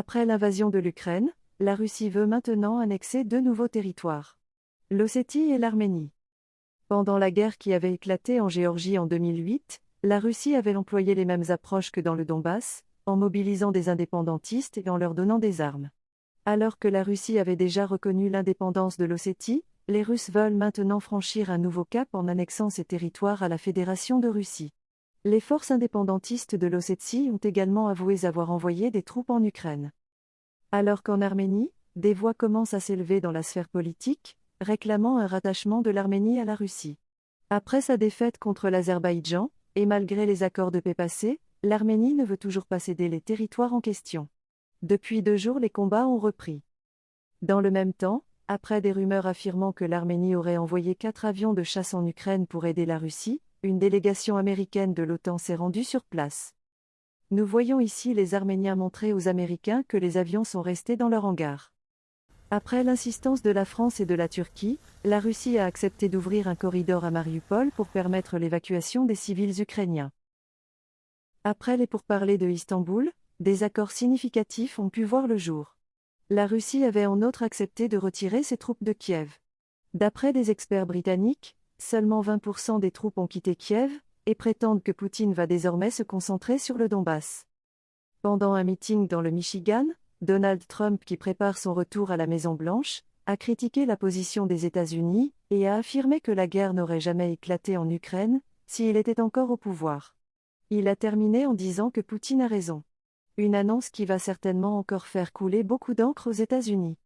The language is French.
Après l'invasion de l'Ukraine, la Russie veut maintenant annexer deux nouveaux territoires. L'Ossétie et l'Arménie. Pendant la guerre qui avait éclaté en Géorgie en 2008, la Russie avait employé les mêmes approches que dans le Donbass, en mobilisant des indépendantistes et en leur donnant des armes. Alors que la Russie avait déjà reconnu l'indépendance de l'Ossétie, les Russes veulent maintenant franchir un nouveau cap en annexant ces territoires à la Fédération de Russie. Les forces indépendantistes de l'Ossétie ont également avoué avoir envoyé des troupes en Ukraine. Alors qu'en Arménie, des voix commencent à s'élever dans la sphère politique, réclamant un rattachement de l'Arménie à la Russie. Après sa défaite contre l'Azerbaïdjan, et malgré les accords de paix passés, l'Arménie ne veut toujours pas céder les territoires en question. Depuis deux jours, les combats ont repris. Dans le même temps, après des rumeurs affirmant que l'Arménie aurait envoyé quatre avions de chasse en Ukraine pour aider la Russie, une délégation américaine de l'OTAN s'est rendue sur place. Nous voyons ici les Arméniens montrer aux Américains que les avions sont restés dans leur hangar. Après l'insistance de la France et de la Turquie, la Russie a accepté d'ouvrir un corridor à Mariupol pour permettre l'évacuation des civils ukrainiens. Après les pourparlers de Istanbul, des accords significatifs ont pu voir le jour. La Russie avait en outre accepté de retirer ses troupes de Kiev. D'après des experts britanniques, seulement 20% des troupes ont quitté Kiev, et prétendent que Poutine va désormais se concentrer sur le Donbass. Pendant un meeting dans le Michigan, Donald Trump, qui prépare son retour à la Maison-Blanche, a critiqué la position des États-Unis et a affirmé que la guerre n'aurait jamais éclaté en Ukraine s'il était encore au pouvoir. Il a terminé en disant que Poutine a raison. Une annonce qui va certainement encore faire couler beaucoup d'encre aux États-Unis.